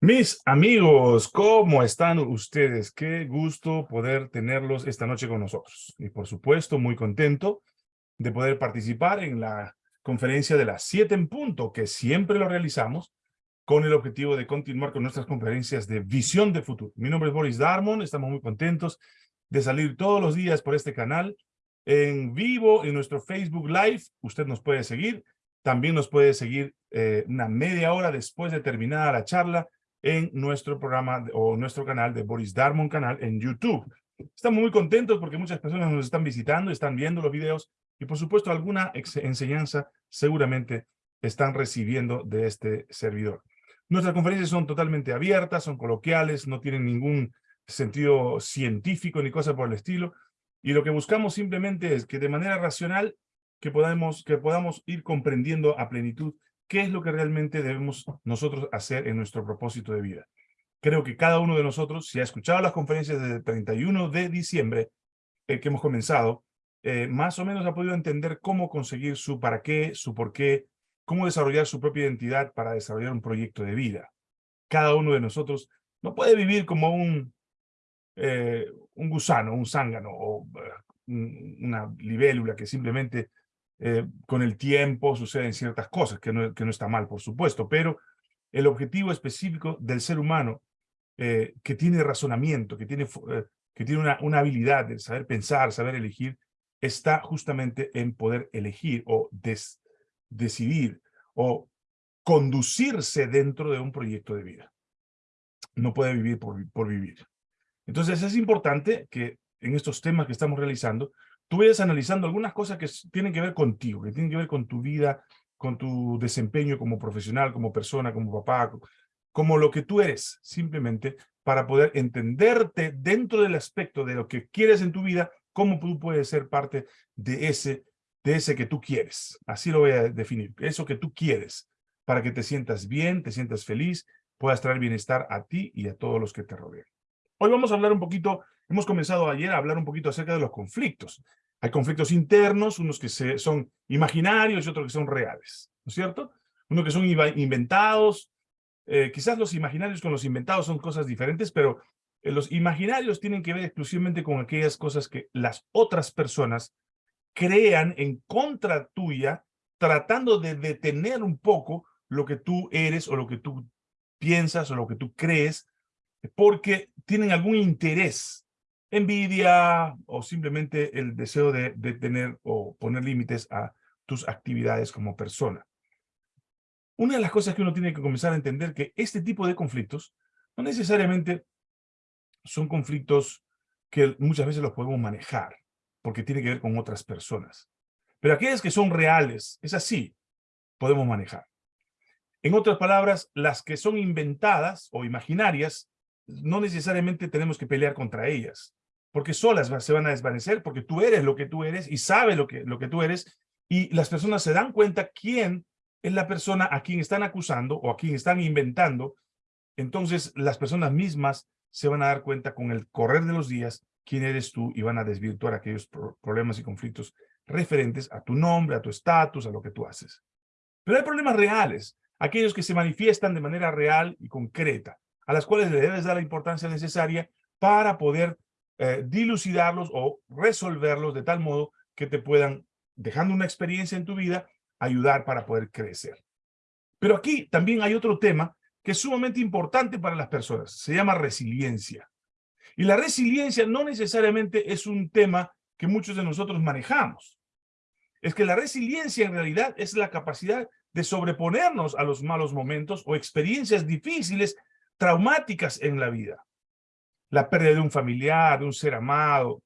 Mis amigos, ¿cómo están ustedes? Qué gusto poder tenerlos esta noche con nosotros. Y por supuesto, muy contento de poder participar en la conferencia de las 7 en punto, que siempre lo realizamos con el objetivo de continuar con nuestras conferencias de visión de futuro. Mi nombre es Boris Darmon, estamos muy contentos de salir todos los días por este canal en vivo en nuestro Facebook Live. Usted nos puede seguir, también nos puede seguir eh, una media hora después de terminada la charla en nuestro programa o nuestro canal de Boris Darmon canal en YouTube. Estamos muy contentos porque muchas personas nos están visitando, están viendo los videos y por supuesto alguna enseñanza seguramente están recibiendo de este servidor. Nuestras conferencias son totalmente abiertas, son coloquiales, no tienen ningún sentido científico ni cosa por el estilo. Y lo que buscamos simplemente es que de manera racional que podamos, que podamos ir comprendiendo a plenitud qué es lo que realmente debemos nosotros hacer en nuestro propósito de vida. Creo que cada uno de nosotros, si ha escuchado las conferencias del 31 de diciembre eh, que hemos comenzado, eh, más o menos ha podido entender cómo conseguir su para qué, su por qué, cómo desarrollar su propia identidad para desarrollar un proyecto de vida. Cada uno de nosotros no puede vivir como un, eh, un gusano, un zángano o una libélula que simplemente eh, con el tiempo suceden ciertas cosas, que no, que no está mal, por supuesto, pero el objetivo específico del ser humano eh, que tiene razonamiento, que tiene, eh, que tiene una, una, habilidad de saber pensar, saber elegir, está justamente en poder elegir o decidir o conducirse dentro de un proyecto de vida. No puede vivir por, por vivir. Entonces es importante que en estos temas que estamos realizando tú vayas analizando algunas cosas que tienen que ver contigo, que tienen que ver con tu vida, con tu desempeño como profesional, como persona, como papá, como lo que tú eres, simplemente para poder entenderte dentro del aspecto de lo que quieres en tu vida, cómo tú puedes ser parte de ese, de ese que tú quieres. Así lo voy a definir, eso que tú quieres, para que te sientas bien, te sientas feliz, puedas traer bienestar a ti y a todos los que te rodean. Hoy vamos a hablar un poquito, hemos comenzado ayer a hablar un poquito acerca de los conflictos. Hay conflictos internos, unos que son imaginarios y otros que son reales, ¿no es cierto? Unos que son inventados, eh, quizás los imaginarios con los inventados son cosas diferentes, pero eh, los imaginarios tienen que ver exclusivamente con aquellas cosas que las otras personas crean en contra tuya, tratando de detener un poco lo que tú eres o lo que tú piensas o lo que tú crees, porque tienen algún interés envidia o simplemente el deseo de, tener o poner límites a tus actividades como persona. Una de las cosas que uno tiene que comenzar a entender que este tipo de conflictos no necesariamente son conflictos que muchas veces los podemos manejar, porque tiene que ver con otras personas. Pero aquellas que son reales, es así, podemos manejar. En otras palabras, las que son inventadas o imaginarias, no necesariamente tenemos que pelear contra ellas porque solas se van a desvanecer, porque tú eres lo que tú eres y sabes lo que, lo que tú eres, y las personas se dan cuenta quién es la persona a quien están acusando o a quien están inventando, entonces las personas mismas se van a dar cuenta con el correr de los días quién eres tú y van a desvirtuar aquellos problemas y conflictos referentes a tu nombre, a tu estatus, a lo que tú haces. Pero hay problemas reales, aquellos que se manifiestan de manera real y concreta, a las cuales le debes dar la importancia necesaria para poder eh, dilucidarlos o resolverlos de tal modo que te puedan, dejando una experiencia en tu vida, ayudar para poder crecer. Pero aquí también hay otro tema que es sumamente importante para las personas. Se llama resiliencia. Y la resiliencia no necesariamente es un tema que muchos de nosotros manejamos. Es que la resiliencia en realidad es la capacidad de sobreponernos a los malos momentos o experiencias difíciles, traumáticas en la vida la pérdida de un familiar, de un ser amado,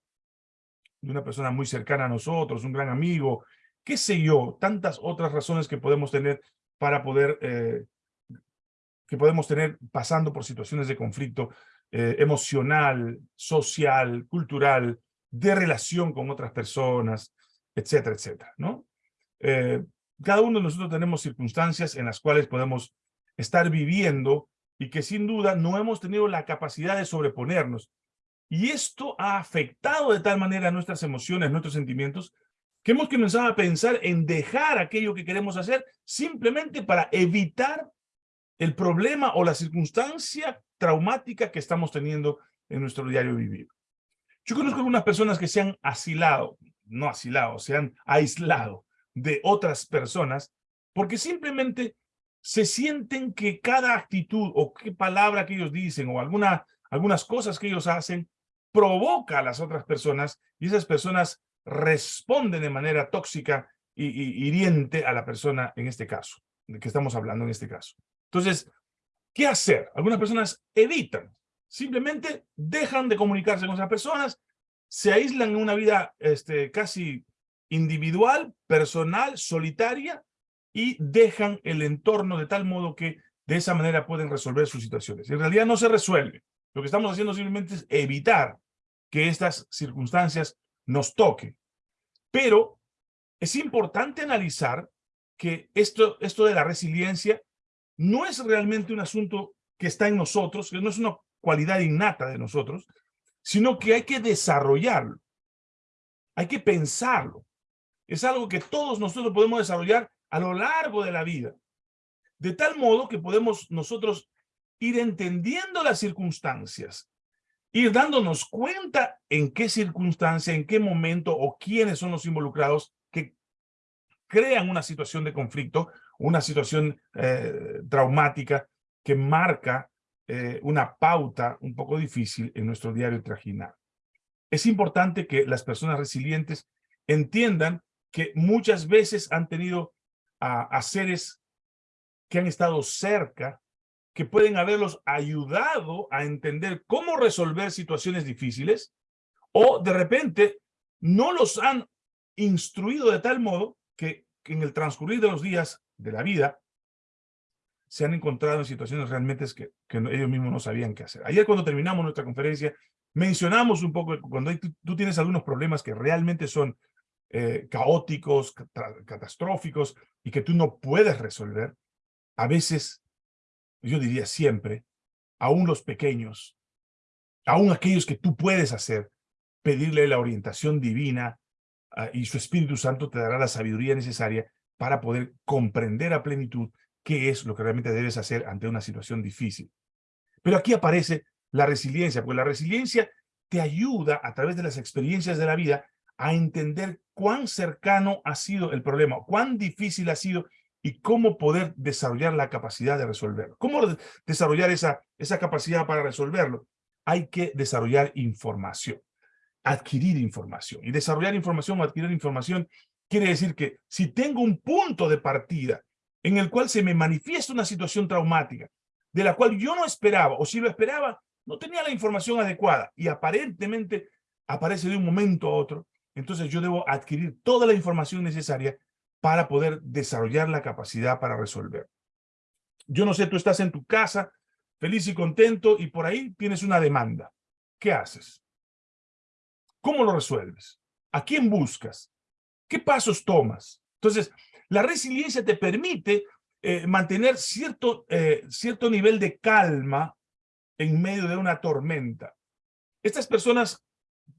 de una persona muy cercana a nosotros, un gran amigo, qué sé yo, tantas otras razones que podemos tener para poder, eh, que podemos tener pasando por situaciones de conflicto eh, emocional, social, cultural, de relación con otras personas, etcétera, etcétera, ¿no? Eh, cada uno de nosotros tenemos circunstancias en las cuales podemos estar viviendo y que sin duda no hemos tenido la capacidad de sobreponernos. Y esto ha afectado de tal manera nuestras emociones, nuestros sentimientos, que hemos comenzado a pensar en dejar aquello que queremos hacer simplemente para evitar el problema o la circunstancia traumática que estamos teniendo en nuestro diario vivir. Yo conozco algunas personas que se han asilado, no asilado, se han aislado de otras personas porque simplemente se sienten que cada actitud o qué palabra que ellos dicen o alguna, algunas cosas que ellos hacen provoca a las otras personas y esas personas responden de manera tóxica y, hiriente a la persona en este caso, de que estamos hablando en este caso. Entonces, ¿qué hacer? Algunas personas evitan, simplemente dejan de comunicarse con esas personas, se aíslan en una vida este, casi individual, personal, solitaria, y dejan el entorno de tal modo que de esa manera pueden resolver sus situaciones. En realidad no se resuelve. Lo que estamos haciendo simplemente es evitar que estas circunstancias nos toquen. Pero es importante analizar que esto, esto de la resiliencia no es realmente un asunto que está en nosotros, que no es una cualidad innata de nosotros, sino que hay que desarrollarlo. Hay que pensarlo. Es algo que todos nosotros podemos desarrollar a lo largo de la vida. De tal modo que podemos nosotros ir entendiendo las circunstancias, ir dándonos cuenta en qué circunstancia, en qué momento o quiénes son los involucrados que crean una situación de conflicto, una situación eh, traumática que marca eh, una pauta un poco difícil en nuestro diario trajinar. Es importante que las personas resilientes entiendan que muchas veces han tenido a, seres que han estado cerca, que pueden haberlos ayudado a entender cómo resolver situaciones difíciles, o de repente no los han instruido de tal modo que, en el transcurrir de los días de la vida se han encontrado en situaciones realmente que, que ellos mismos no sabían qué hacer. Ayer cuando terminamos nuestra conferencia, mencionamos un poco cuando tú tienes algunos problemas que realmente son eh, caóticos, catastróficos y que tú no puedes resolver, a veces, yo diría siempre, aún los pequeños, aún aquellos que tú puedes hacer, pedirle la orientación divina ah, y su Espíritu Santo te dará la sabiduría necesaria para poder comprender a plenitud qué es lo que realmente debes hacer ante una situación difícil. Pero aquí aparece la resiliencia, porque la resiliencia te ayuda a través de las experiencias de la vida a entender cuán cercano ha sido el problema, cuán difícil ha sido y cómo poder desarrollar la capacidad de resolverlo. ¿Cómo desarrollar esa, esa capacidad para resolverlo? Hay que desarrollar información, adquirir información. Y desarrollar información o adquirir información quiere decir que si tengo un punto de partida en el cual se me manifiesta una situación traumática, de la cual yo no esperaba, o si lo esperaba, no tenía la información adecuada, y aparentemente aparece de un momento a otro, entonces yo debo adquirir toda la información necesaria para poder desarrollar la capacidad para resolver. Yo no sé, tú estás en tu casa, feliz y contento, y por ahí tienes una demanda. ¿Qué haces? ¿Cómo lo resuelves? ¿A quién buscas? ¿Qué pasos tomas? Entonces, la resiliencia te permite eh, mantener cierto, eh, cierto nivel de calma en medio de una tormenta. Estas personas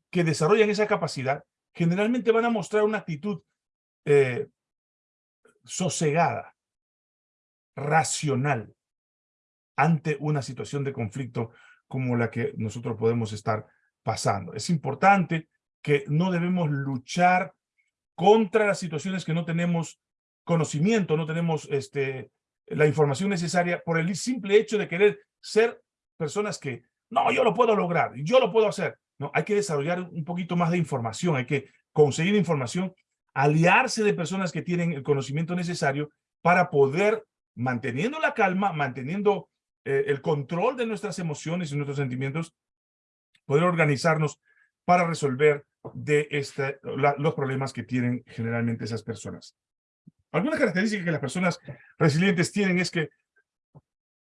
que desarrollan esa capacidad generalmente van a mostrar una actitud eh, sosegada, racional, ante una situación de conflicto como la que nosotros podemos estar pasando. Es importante que no debemos luchar contra las situaciones que no tenemos conocimiento, no tenemos este, la información necesaria por el simple hecho de querer ser personas que, no, yo lo puedo lograr, yo lo puedo hacer. Hay que desarrollar un poquito más de información, hay que conseguir información, aliarse de personas que tienen el conocimiento necesario para poder, manteniendo la calma, manteniendo eh, el control de nuestras emociones y nuestros sentimientos, poder organizarnos para resolver los problemas que tienen generalmente esas personas. Algunas características que las personas resilientes tienen es que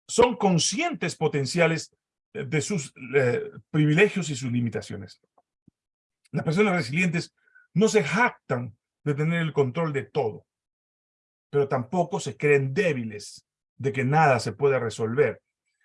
son conscientes potenciales de sus eh, privilegios y sus limitaciones. Las personas resilientes no se jactan de tener el control de todo, pero tampoco se creen débiles de que nada se puede resolver.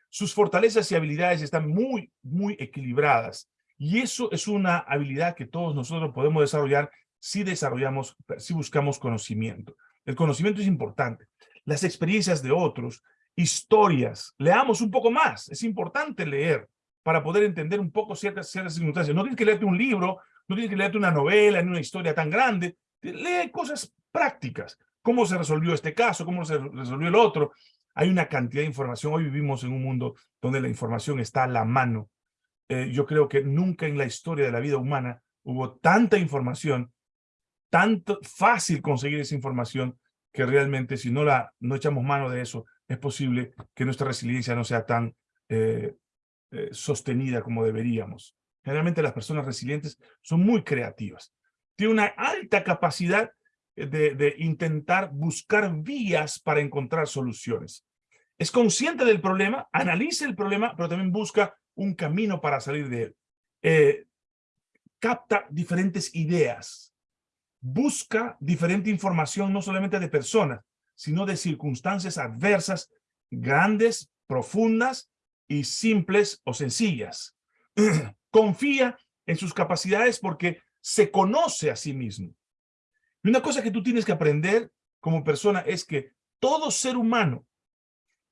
Sus fortalezas y habilidades están muy, muy equilibradas. Y eso es una habilidad que todos nosotros podemos desarrollar si desarrollamos, si buscamos conocimiento. El conocimiento es importante. Las experiencias de otros historias, leamos un poco más. Es importante leer para poder entender un poco ciertas, ciertas circunstancias. No tienes que leerte un libro, no tienes que leerte una novela, en una historia tan grande. Lee cosas prácticas. ¿Cómo se resolvió este caso? ¿Cómo se resolvió el otro? Hay una cantidad de información. Hoy vivimos en un mundo donde la información está a la mano. Eh, yo creo que nunca en la historia de la vida humana hubo tanta información, tanto fácil conseguir esa información, que realmente si no, la, no echamos mano de eso, es posible que nuestra resiliencia no sea tan eh, eh, sostenida como deberíamos. Generalmente las personas resilientes son muy creativas. Tienen una alta capacidad de, de intentar buscar vías para encontrar soluciones. Es consciente del problema, analiza el problema, pero también busca un camino para salir de él. Eh, capta diferentes ideas, busca diferente información no solamente de personas, sino de circunstancias adversas, grandes, profundas y simples o sencillas. Confía en sus capacidades porque se conoce a sí mismo. Y una cosa que tú tienes que aprender como persona es que todo ser humano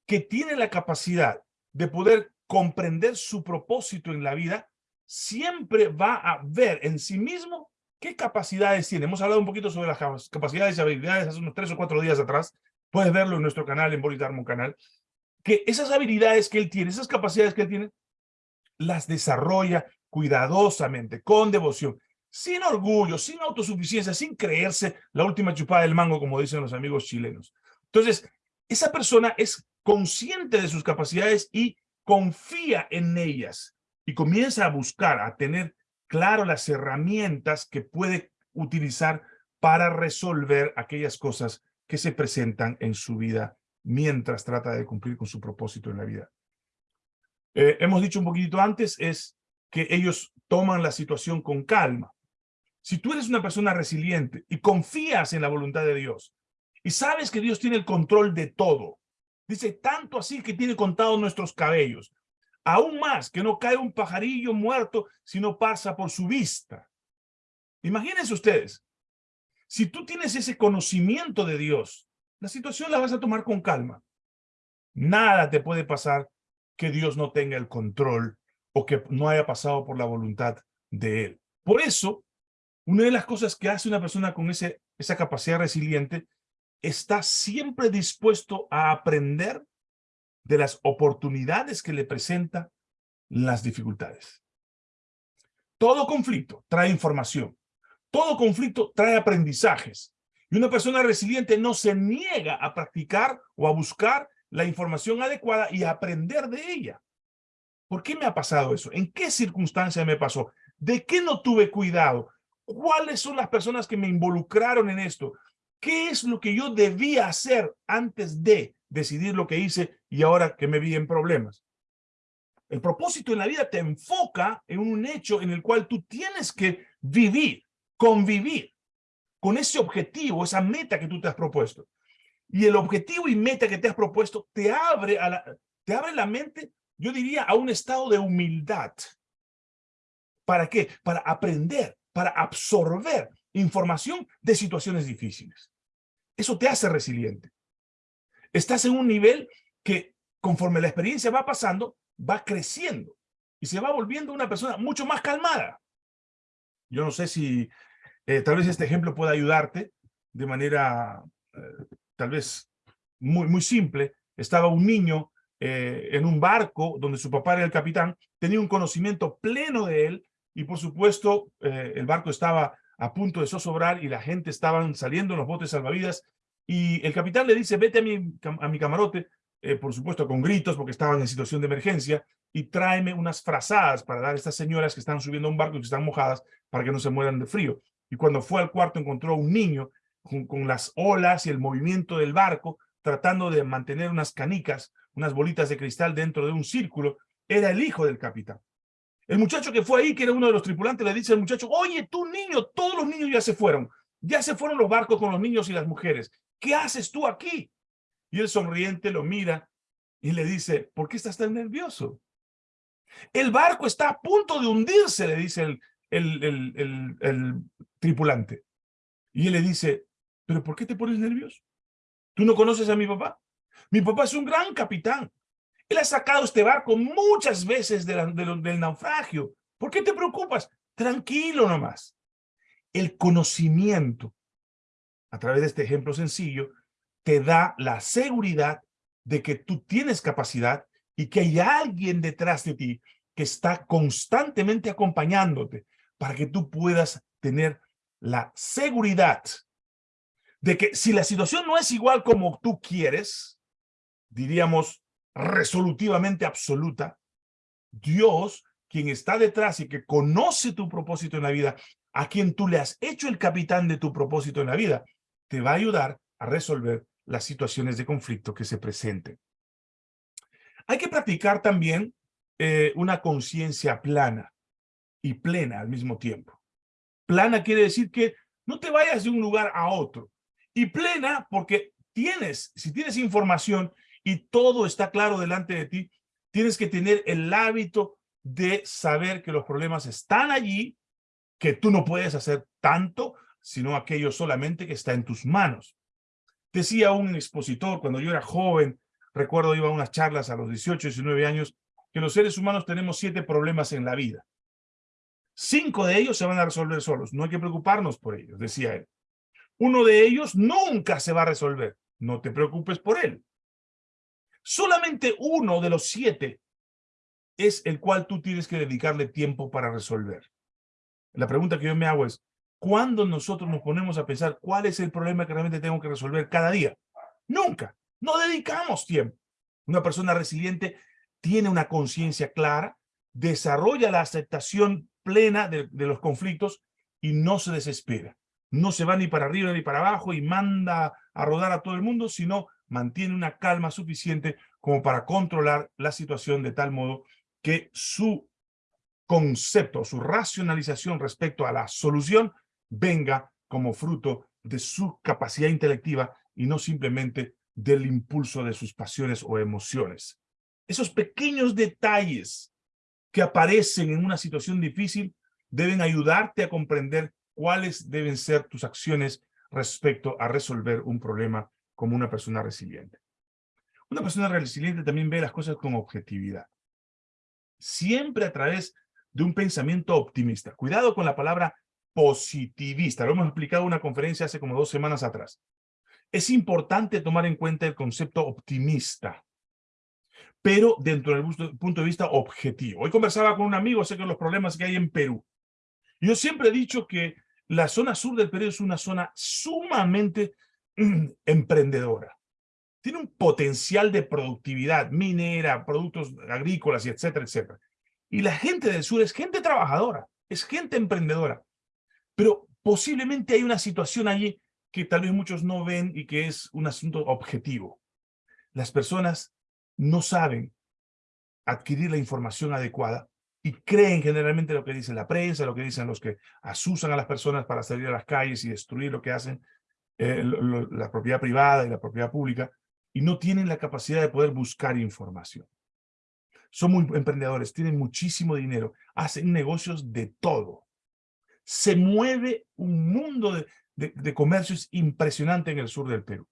que tiene la capacidad de poder comprender su propósito en la vida, siempre va a ver en sí mismo qué capacidades tiene. Hemos hablado un poquito sobre las capacidades y habilidades hace unos tres o cuatro días atrás. Puedes verlo en nuestro canal, en Bolitarmo Canal. Que esas habilidades que él tiene, esas capacidades que él tiene, las desarrolla cuidadosamente, con devoción, sin orgullo, sin autosuficiencia, sin creerse la última chupada del mango, como dicen los amigos chilenos. Entonces, esa persona es consciente de sus capacidades y confía en ellas y comienza a buscar, a tener claro las herramientas que puede utilizar para resolver aquellas cosas que se presentan en su vida mientras trata de cumplir con su propósito en la vida. Eh, hemos dicho un poquitito antes, es que ellos toman la situación con calma. Si tú eres una persona resiliente y confías en la voluntad de Dios y sabes que Dios tiene el control de todo, Dice, tanto así que tiene contados nuestros cabellos. Aún más, que no cae un pajarillo muerto si no pasa por su vista. Imagínense ustedes, si tú tienes ese conocimiento de Dios, la situación la vas a tomar con calma. Nada te puede pasar que Dios no tenga el control o que no haya pasado por la voluntad de Él. Por eso, una de las cosas que hace una persona con ese, esa capacidad resiliente está siempre dispuesto a aprender de las oportunidades que le presenta las dificultades. Todo conflicto trae información. Todo conflicto trae aprendizajes. Y una persona resiliente no se niega a practicar o a buscar la información adecuada y a aprender de ella. ¿Por qué me ha pasado eso? ¿En qué circunstancia me pasó? ¿De qué no tuve cuidado? ¿Cuáles son las personas que me involucraron en esto? ¿Qué es lo que yo debía hacer antes de decidir lo que hice y ahora que me vi en problemas? El propósito en la vida te enfoca en un hecho en el cual tú tienes que vivir, convivir con ese objetivo, esa meta que tú te has propuesto. Y el objetivo y meta que te has propuesto te abre, la, te abre la mente, yo diría, a un estado de humildad. ¿Para qué? Para aprender, para absorber información de situaciones difíciles. Eso te hace resiliente. Estás en un nivel que conforme la experiencia va pasando, va creciendo y se va volviendo una persona mucho más calmada. Yo no sé si eh, tal vez este ejemplo pueda ayudarte de manera eh, tal vez muy, muy simple. Estaba un niño eh, en un barco donde su papá era el capitán, tenía un conocimiento pleno de él y por supuesto el barco estaba a punto de zozobrar y la gente estaban saliendo en los botes salvavidas y el capitán le dice, vete a mi, a mi camarote, eh, por supuesto con gritos porque estaban en situación de emergencia, y tráeme unas frazadas para dar a estas señoras que están subiendo a un barco y que están mojadas para que no se mueran de frío. Y cuando fue al cuarto encontró a un niño con, con las olas y el movimiento del barco, tratando de mantener unas canicas, unas bolitas de cristal dentro de un círculo, era el hijo del capitán. El muchacho que fue ahí, que era uno de los tripulantes, le dice al muchacho, oye, tú niño, todos los niños ya se fueron. Ya se fueron los barcos con los niños y las mujeres. ¿Qué haces tú aquí? Y el sonriente lo mira y le dice, ¿por qué estás tan nervioso? El barco está a punto de hundirse, le dice el, tripulante. Y él le dice, ¿pero por qué te pones nervioso? ¿Tú no conoces a mi papá? Mi papá es un gran capitán. Él ha sacado este barco muchas veces del naufragio. ¿Por qué te preocupas? Tranquilo nomás. El conocimiento, a través de este ejemplo sencillo, te da la seguridad de que tú tienes capacidad y que hay alguien detrás de ti que está constantemente acompañándote para que tú puedas tener la seguridad de que si la situación no es igual como tú quieres, diríamos resolutivamente absoluta, Dios, quien está detrás y que conoce tu propósito en la vida, a quien tú le has hecho el capitán de tu propósito en la vida, te va a ayudar a resolver las situaciones de conflicto que se presenten. Hay que practicar también eh, una conciencia plana y plena al mismo tiempo. Plana quiere decir que no te vayas de un lugar a otro. Y plena porque tienes, si tienes información y todo está claro delante de ti, tienes que tener el hábito de saber que los problemas están allí, que tú no puedes hacer tanto, sino aquello solamente que está en tus manos. Decía un expositor cuando yo era joven, recuerdo iba a unas charlas a los 18, 19 años, que los seres humanos tenemos siete problemas en la vida. Cinco de ellos se van a resolver solos, no hay que preocuparnos por ellos, decía él. Uno de ellos nunca se va a resolver, no te preocupes por él. Solamente uno de los siete es el cual tú tienes que dedicarle tiempo para resolver. La pregunta que yo me hago es, ¿Cuándo nosotros nos ponemos a pensar cuál es el problema que realmente tengo que resolver cada día? Nunca. No dedicamos tiempo. Una persona resiliente tiene una conciencia clara, desarrolla la aceptación plena de, de, los conflictos y no se desespera. No se va ni para arriba ni para abajo y manda a rodar a todo el mundo, sino mantiene una calma suficiente como para controlar la situación de tal modo que su concepto, su racionalización respecto a la solución venga como fruto de su capacidad intelectiva y no simplemente del impulso de sus pasiones o emociones. Esos pequeños detalles que aparecen en una situación difícil deben ayudarte a comprender cuáles deben ser tus acciones respecto a resolver un problema como una persona resiliente. Una persona resiliente también ve las cosas con objetividad. Siempre a través de un pensamiento optimista. Cuidado con la palabra positivista. Lo hemos explicado en una conferencia hace como dos semanas atrás. Es importante tomar en cuenta el concepto optimista, pero dentro del punto de vista objetivo. Hoy conversaba con un amigo acerca de los problemas que hay en Perú. Yo siempre he dicho que la zona sur del Perú es una zona sumamente mm, emprendedora. Tiene un potencial de productividad minera, productos agrícolas, y etcétera, etcétera. Y la gente del sur es gente trabajadora, es gente emprendedora. Pero posiblemente hay una situación allí que tal vez muchos no ven y que es un asunto objetivo. Las personas no saben adquirir la información adecuada y creen generalmente lo que dice la prensa, lo que dicen los que asusan a las personas para salir a las calles y destruir lo que hacen eh, la propiedad privada y la propiedad pública, y no tienen la capacidad de poder buscar información. Son muy emprendedores, tienen muchísimo dinero, hacen negocios de todo se mueve un mundo de, de, comercios impresionante en el sur del Perú.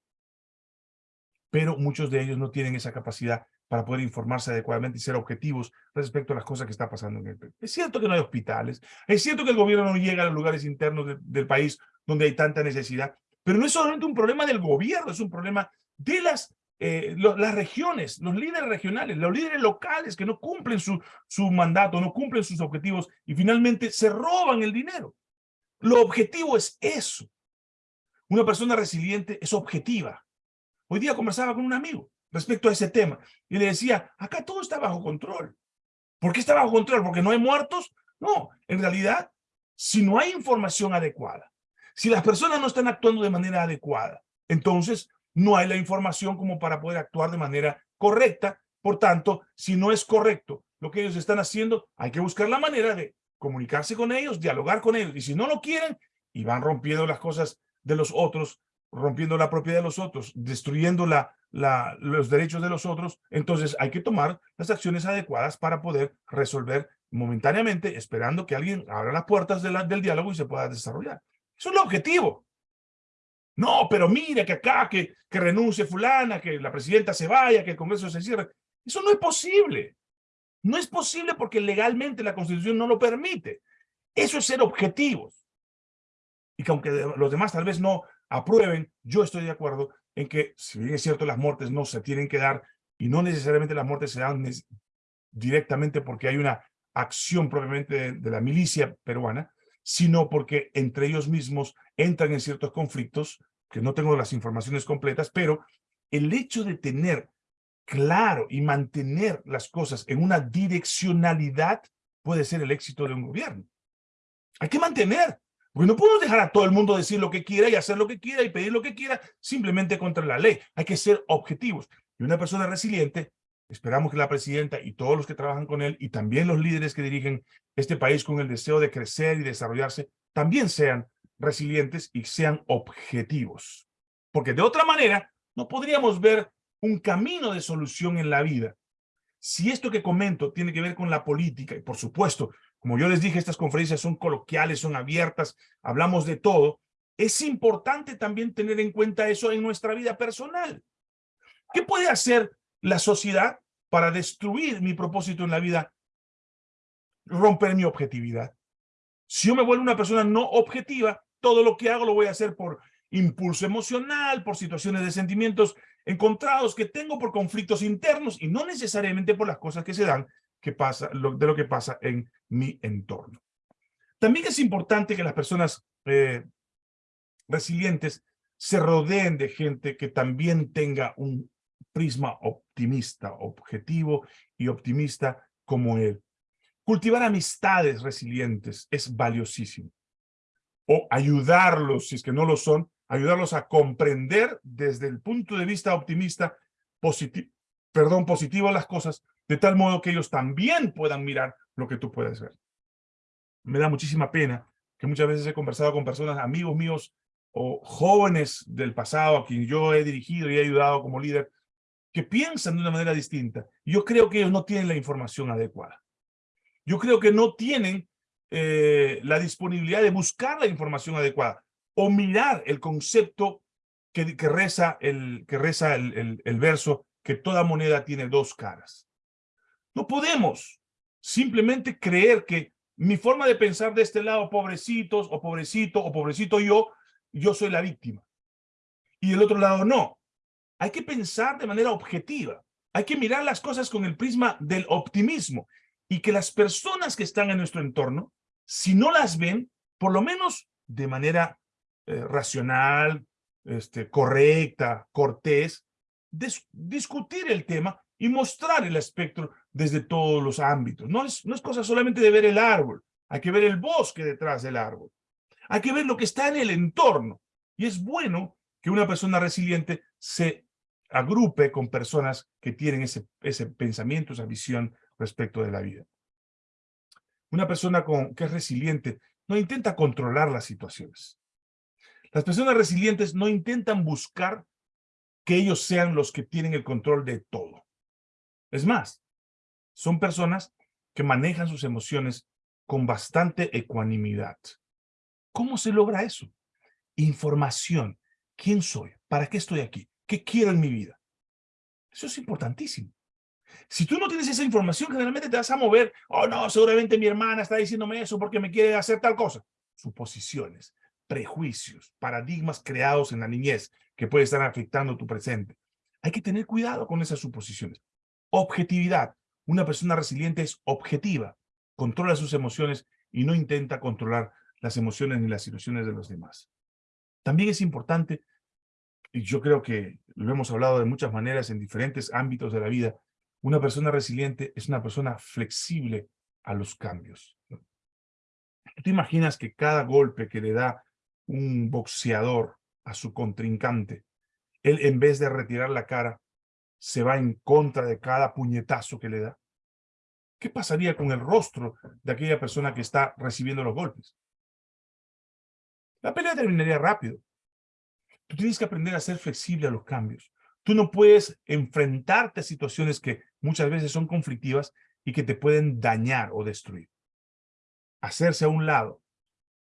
Pero muchos de ellos no tienen esa capacidad para poder informarse adecuadamente y ser objetivos respecto a las cosas que están pasando en el Perú. Es cierto que no hay hospitales, es cierto que el gobierno no llega a los lugares internos del país donde hay tanta necesidad, pero no es solamente un problema del gobierno, es un problema de las eh, las regiones, los líderes regionales, los líderes locales que no cumplen su, su mandato, no cumplen sus objetivos y finalmente se roban el dinero. Lo objetivo es eso. Una persona resiliente es objetiva. Hoy día conversaba con un amigo respecto a ese tema y le decía, acá todo está bajo control. ¿Por qué está bajo control? ¿Porque no hay muertos? No, en realidad, si no hay información adecuada, si las personas no están actuando de manera adecuada, entonces no hay la información como para poder actuar de manera correcta. Por tanto, si no es correcto lo que ellos están haciendo, hay que buscar la manera de comunicarse con ellos, dialogar con ellos. Y si no lo quieren, y van rompiendo las cosas de los otros, rompiendo la propiedad de los otros, destruyendo la, los derechos de los otros, entonces hay que tomar las acciones adecuadas para poder resolver momentáneamente, esperando que alguien abra las puertas del diálogo y se pueda desarrollar. Eso es el objetivo. No, pero mire que acá, que, que renuncie fulana, que la presidenta se vaya, que el Congreso se cierre. Eso no es posible. No es posible porque legalmente la Constitución no lo permite. Eso es ser objetivos. Y que aunque los demás tal vez no aprueben, yo estoy de acuerdo en que, si bien es cierto, las muertes no se tienen que dar, y no necesariamente las muertes se dan directamente porque hay una acción propiamente de, la milicia peruana, sino porque entre ellos mismos entran en ciertos conflictos, que no tengo las informaciones completas, pero el hecho de tener claro y mantener las cosas en una direccionalidad puede ser el éxito de un gobierno. Hay que mantener, porque no podemos dejar a todo el mundo decir lo que quiera y hacer lo que quiera y pedir lo que quiera simplemente contra la ley. Hay que ser objetivos. Y una persona resiliente, esperamos que la presidenta y todos los que trabajan con él y también los líderes que dirigen este país con el deseo de crecer y desarrollarse, también sean resilientes y sean objetivos. Porque de otra manera, no podríamos ver un camino de solución en la vida. Si esto que comento tiene que ver con la política, y por supuesto, como yo les dije, estas conferencias son coloquiales, son abiertas, hablamos de todo, es importante también tener en cuenta eso en nuestra vida personal. ¿Qué puede hacer la sociedad para destruir mi propósito en la vida? Romper mi objetividad. Si yo me vuelvo una persona no objetiva, todo lo que hago lo voy a hacer por impulso emocional, por situaciones de sentimientos encontrados que tengo por conflictos internos y no necesariamente por las cosas que se dan que pasa, de lo que pasa en mi entorno. También es importante que las personas eh, resilientes se rodeen de gente que también tenga un prisma optimista, objetivo y optimista como él. Cultivar amistades resilientes es valiosísimo. O ayudarlos, si es que no lo son, ayudarlos a comprender desde el punto de vista optimista, positivo, perdón, positivo las cosas, de tal modo que ellos también puedan mirar lo que tú puedes ver. Me da muchísima pena que muchas veces he conversado con personas, amigos míos o jóvenes del pasado a quien yo he dirigido y he ayudado como líder, que piensan de una manera distinta. Yo creo que ellos no tienen la información adecuada. Yo creo que no tienen eh, la disponibilidad de buscar la información adecuada o mirar el concepto que, reza, el, que reza el, el verso que toda moneda tiene dos caras. No podemos simplemente creer que mi forma de pensar de este lado, pobrecitos o pobrecito o pobrecito yo, yo soy la víctima. Y del otro lado no. Hay que pensar de manera objetiva. Hay que mirar las cosas con el prisma del optimismo y que las personas que están en nuestro entorno, si no las ven, por lo menos de manera eh, racional, este, correcta, cortés, discutir el tema y mostrar el espectro desde todos los ámbitos. No es, no es cosa solamente de ver el árbol, hay que ver el bosque detrás del árbol. Hay que ver lo que está en el entorno. Y es bueno que una persona resiliente se agrupe con personas que tienen ese, ese pensamiento, esa visión respecto de la vida. Una persona con, que es resiliente no intenta controlar las situaciones. Las personas resilientes no intentan buscar que ellos sean los que tienen el control de todo. Es más, son personas que manejan sus emociones con bastante ecuanimidad. ¿Cómo se logra eso? Información. ¿Quién soy? ¿Para qué estoy aquí? ¿Qué quiero en mi vida? Eso es importantísimo. Si tú no tienes esa información, generalmente te vas a mover. Oh, no, seguramente mi hermana está diciéndome eso porque me quiere hacer tal cosa. Suposiciones prejuicios, paradigmas creados en la niñez que pueden estar afectando tu presente. Hay que tener cuidado con esas suposiciones. Objetividad. Una persona resiliente es objetiva, controla sus emociones y no intenta controlar las emociones ni las situaciones de los demás. También es importante, y yo creo que lo hemos hablado de muchas maneras en diferentes ámbitos de la vida, una persona resiliente es una persona flexible a los cambios. ¿Tú te imaginas que cada golpe que le da un boxeador a su contrincante, él en vez de retirar la cara, se va en contra de cada puñetazo que le da. ¿Qué pasaría con el rostro de aquella persona que está recibiendo los golpes? La pelea terminaría rápido. Tú tienes que aprender a ser flexible a los cambios. Tú no puedes enfrentarte a situaciones que muchas veces son conflictivas y que te pueden dañar o destruir. Hacerse a un lado,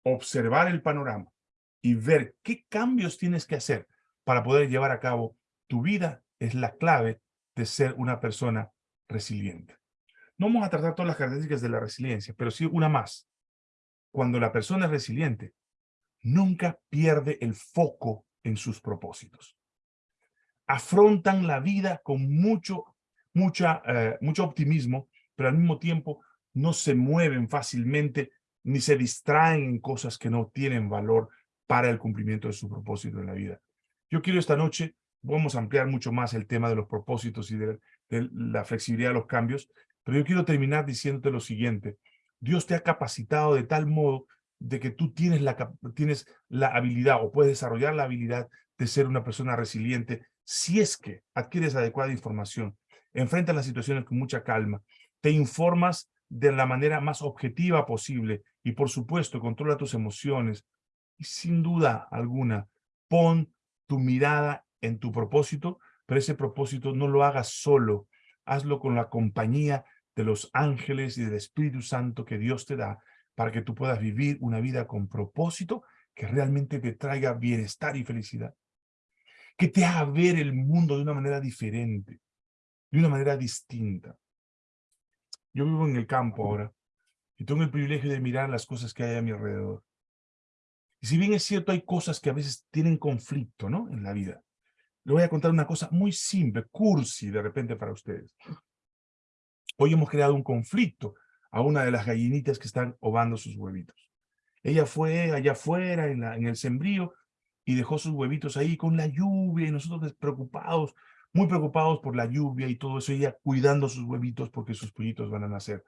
observar el panorama, y ver qué cambios tienes que hacer para poder llevar a cabo tu vida es la clave de ser una persona resiliente. No vamos a tratar todas las características de la resiliencia, pero sí una más. Cuando la persona es resiliente, nunca pierde el foco en sus propósitos. Afrontan la vida con mucho, mucha, eh, mucho optimismo, pero al mismo tiempo no se mueven fácilmente ni se distraen en cosas que no tienen valor para el cumplimiento de su propósito en la vida. Yo quiero esta noche, vamos a ampliar mucho más el tema de los propósitos y de, de la flexibilidad de los cambios, pero yo quiero terminar diciéndote lo siguiente. Dios te ha capacitado de tal modo de que tú tienes la, tienes la habilidad o puedes desarrollar la habilidad de ser una persona resiliente si es que adquieres adecuada información, enfrentas las situaciones con mucha calma, te informas de la manera más objetiva posible y por supuesto controla tus emociones y sin duda alguna pon tu mirada en tu propósito, pero ese propósito no lo hagas solo, hazlo con la compañía de los ángeles y del Espíritu Santo que Dios te da para que tú puedas vivir una vida con propósito que realmente te traiga bienestar y felicidad. Que te haga ver el mundo de una manera diferente, de una manera distinta. Yo vivo en el campo ahora y tengo el privilegio de mirar las cosas que hay a mi alrededor. Y si bien es cierto, hay cosas que a veces tienen conflicto, ¿no? En la vida. Le voy a contar una cosa muy simple, cursi de repente para ustedes. Hoy hemos creado un conflicto a una de las gallinitas que están ovando sus huevitos. Ella fue allá afuera en, el sembrío y dejó sus huevitos ahí con la lluvia y nosotros preocupados, muy preocupados por la lluvia y todo eso, ella cuidando sus huevitos porque sus pollitos van a nacer.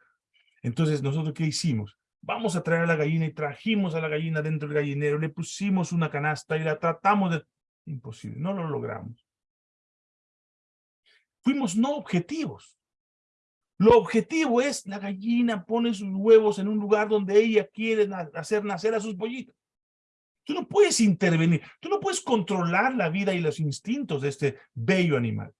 Entonces, ¿nosotros qué hicimos? Vamos a traer a la gallina y trajimos a la gallina dentro del gallinero, le pusimos una canasta y la tratamos de... Imposible, no lo logramos. Fuimos no objetivos. Lo objetivo es la gallina pone sus huevos en un lugar donde ella quiere hacer nacer a sus pollitos. Tú no puedes intervenir, tú no puedes controlar la vida y los instintos de este bello animal.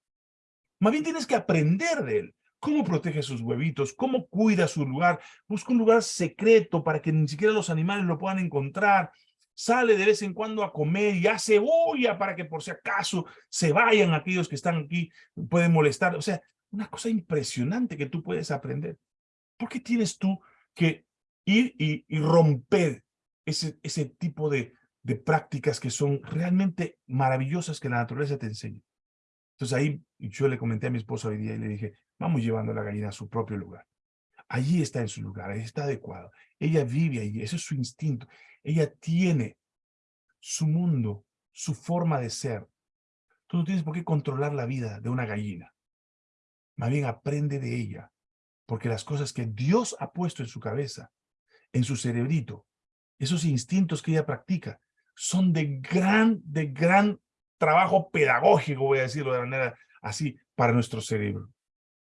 Más bien tienes que aprender de él. Cómo protege sus huevitos, cómo cuida su lugar, busca un lugar secreto para que ni siquiera los animales lo puedan encontrar. Sale de vez en cuando a comer y hace olla para que por si acaso se vayan aquellos que están aquí, pueden molestar. O sea, una cosa impresionante que tú puedes aprender. ¿Por qué tienes tú que ir y, romper ese, ese tipo de, de prácticas que son realmente maravillosas que la naturaleza te enseña? Entonces ahí yo le comenté a mi esposa hoy día y le dije, vamos llevando a la gallina a su propio lugar. Allí está en su lugar, ahí está adecuado. Ella vive allí, ese es su instinto. Ella tiene su mundo, su forma de ser. Tú no tienes por qué controlar la vida de una gallina. Más bien aprende de ella, porque las cosas que Dios ha puesto en su cabeza, en su cerebrito, esos instintos que ella practica, son de gran, de gran trabajo pedagógico, voy a decirlo de manera así, para nuestro cerebro.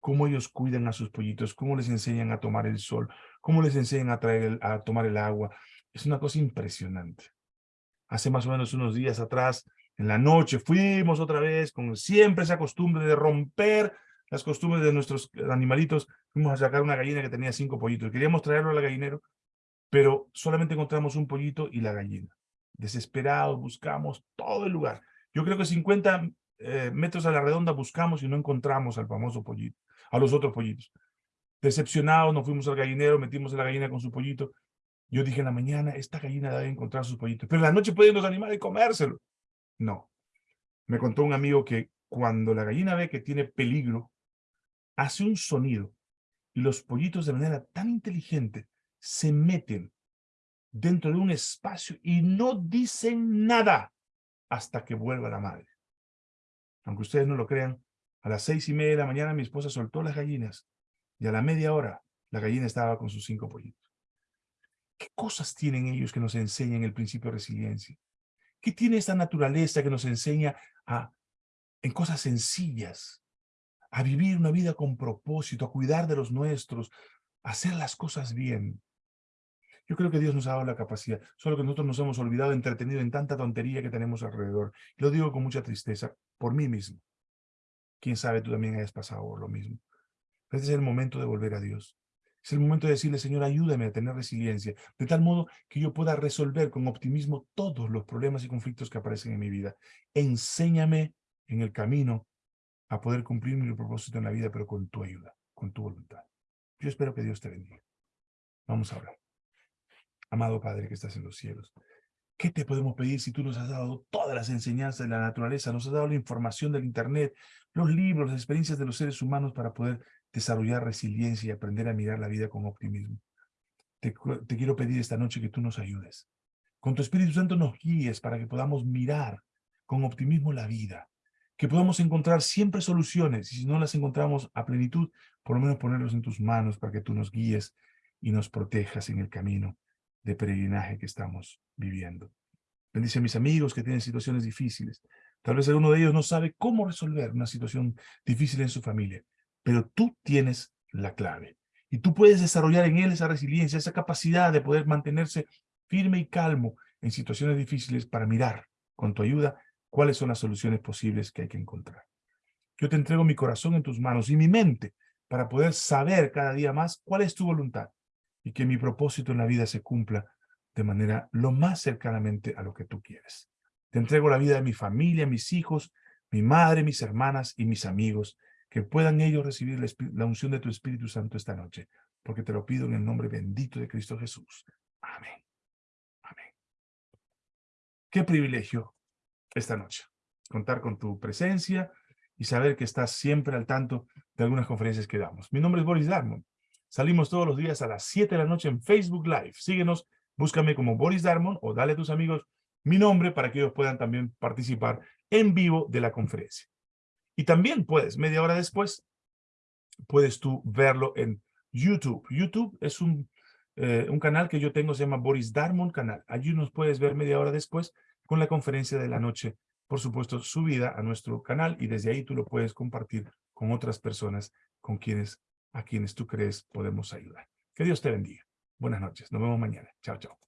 Cómo ellos cuidan a sus pollitos, cómo les enseñan a tomar el sol, cómo les enseñan a, traer a tomar el agua. Es una cosa impresionante. Hace más o menos unos días atrás, en la noche, fuimos otra vez con siempre esa costumbre de romper las costumbres de nuestros animalitos, fuimos a sacar una gallina que tenía cinco pollitos. Queríamos traerlo al gallinero, pero solamente encontramos un pollito y la gallina. Desesperados, buscamos todo el lugar. Yo creo que 50 eh, metros a la redonda buscamos y no encontramos al famoso pollito, a los otros pollitos. Decepcionados, nos fuimos al gallinero, metimos a la gallina con su pollito. Yo dije en la mañana, esta gallina debe encontrar sus pollitos, pero en la noche pueden los animales comérselo. No. Me contó un amigo que cuando la gallina ve que tiene peligro, hace un sonido y los pollitos de manera tan inteligente se meten dentro de un espacio y no dicen nada hasta que vuelva la madre. Aunque ustedes no lo crean, a las seis y media de la mañana mi esposa soltó las gallinas y a la media hora la gallina estaba con sus cinco pollitos. ¿Qué cosas tienen ellos que nos enseñan el principio de resiliencia? ¿Qué tiene esta naturaleza que nos enseña a, en cosas sencillas, a vivir una vida con propósito, a cuidar de los nuestros, a hacer las cosas bien. Yo creo que Dios nos ha dado la capacidad, solo que nosotros nos hemos olvidado, entretenido en tanta tontería que tenemos alrededor. lo digo con mucha tristeza, por mí mismo. Quién sabe, tú también hayas pasado lo mismo. Este es el momento de volver a Dios. Es el momento de decirle, Señor, ayúdame a tener resiliencia, de tal modo que yo pueda resolver con optimismo todos los problemas y conflictos que aparecen en mi vida. Enséñame en el camino a poder cumplir mi propósito en la vida, pero con tu ayuda, con tu voluntad. Yo espero que Dios te bendiga. Vamos a hablar. Amado Padre que estás en los cielos, ¿qué te podemos pedir si tú nos has dado todas las enseñanzas de la naturaleza, nos has dado la información del Internet, los libros, las experiencias de los seres humanos para poder desarrollar resiliencia y aprender a mirar la vida con optimismo? Te, te quiero pedir esta noche que tú nos ayudes. Con tu Espíritu Santo nos guíes para que podamos mirar con optimismo la vida, que podamos encontrar siempre soluciones, y si no las encontramos a plenitud, por lo menos ponerlos en tus manos para que tú nos guíes y nos protejas en el camino de peregrinaje que estamos viviendo. Bendice a mis amigos que tienen situaciones difíciles. Tal vez alguno de ellos no sabe cómo resolver una situación difícil en su familia, pero tú tienes la clave. Y tú puedes desarrollar en él esa resiliencia, esa capacidad de poder mantenerse firme y calmo en situaciones difíciles para mirar, con tu ayuda, cuáles son las soluciones posibles que hay que encontrar. Yo te entrego mi corazón en tus manos y mi mente para poder saber cada día más cuál es tu voluntad y que mi propósito en la vida se cumpla de manera lo más cercanamente a lo que tú quieres. Te entrego la vida de mi familia, mis hijos, mi madre, mis hermanas y mis amigos, que puedan ellos recibir la unción de tu Espíritu Santo esta noche, porque te lo pido en el nombre bendito de Cristo Jesús. Amén. Amén. Qué privilegio esta noche. Contar con tu presencia y saber que estás siempre al tanto de algunas conferencias que damos. Mi nombre es Boris Darmon. Salimos todos los días a las 7 de la noche en Facebook Live. Síguenos, búscame como Boris Darmon o dale a tus amigos mi nombre para que ellos puedan también participar en vivo de la conferencia. Y también puedes, media hora después, puedes tú verlo en YouTube. YouTube es un, eh, un canal que yo tengo, se llama Boris Darmon Canal. Allí nos puedes ver media hora después con la conferencia de la noche, por supuesto, subida a nuestro canal y desde ahí tú lo puedes compartir con otras personas con quienes, a quienes tú crees podemos ayudar. Que Dios te bendiga. Buenas noches. Nos vemos mañana. Chao, chao.